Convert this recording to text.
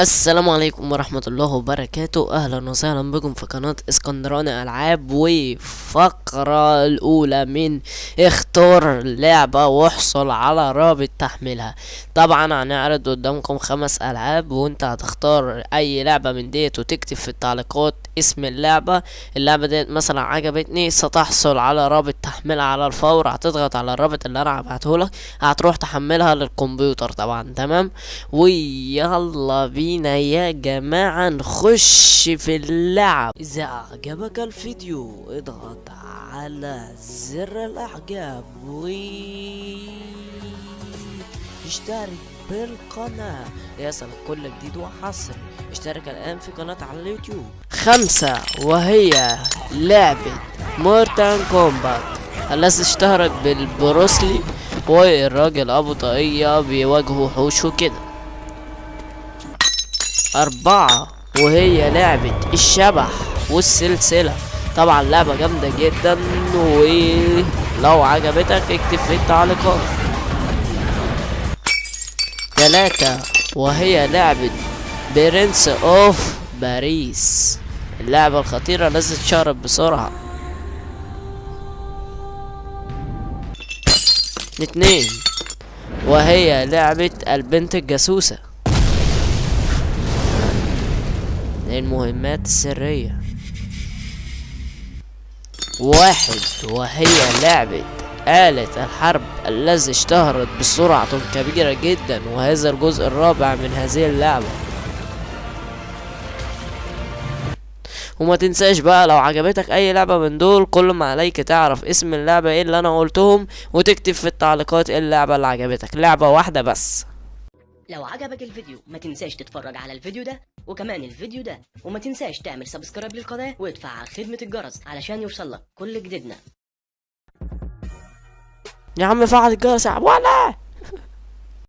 السلام عليكم ورحمة الله وبركاته. أهلا وسهلا بكم في قناة اسكندراني ألعاب وفقرة الأولى من اختار لعبة واحصل على رابط تحميلها. طبعا هنعرض قدامكم خمس ألعاب وأنت هتختار أي لعبة من ديت وتكتب في التعليقات اسم اللعبة. اللعبة ديت مثلا عجبتني ستحصل على رابط تحميلها على الفور هتضغط على الرابط اللي أنا هبعتهولك هتروح تحملها للكمبيوتر. طبعا تمام؟ ويلا بينا. يا جماعة نخش في اللعب. إذا أعجبك الفيديو اضغط على زر الإعجاب و اشترك بالقناة. ليصلك كل جديد وحصري. اشترك الآن في قناة على اليوتيوب. خمسة وهي لعبة Mortal Kombat. التي اشتهرت بالبروسلي والراجل أبو طاقية بيواجه وحوش وكده. أربعة وهي لعبة الشبح والسلسلة. طبعا لعبة جامدة جدا ولو عجبتك اكتب في التعليقات. تلاتة وهي لعبة Prince of باريس اللعبة الخطيرة التي اتشهرت بسرعة. اتنين وهي لعبة البنت الجاسوسة. المهمات السرية. واحد وهي لعبة آلة الحرب الذي اشتهرت بسرعة كبيرة جدا وهذا الجزء الرابع من هذه اللعبة. وما تنساش بقى لو عجبتك أي لعبة من دول كل ما عليك تعرف اسم اللعبة إيه اللي أنا قلتهم وتكتب في التعليقات إيه اللعبة اللي عجبتك. لعبة واحدة بس. لو عجبك الفيديو ما تنساش تتفرج على الفيديو ده وكمان الفيديو ده وما تنساش تعمل سبسكرايب للقناة وتفعل خدمة الجرس علشان يوصلك كل جديدنا. يا عم فعل الجرس يا ولا!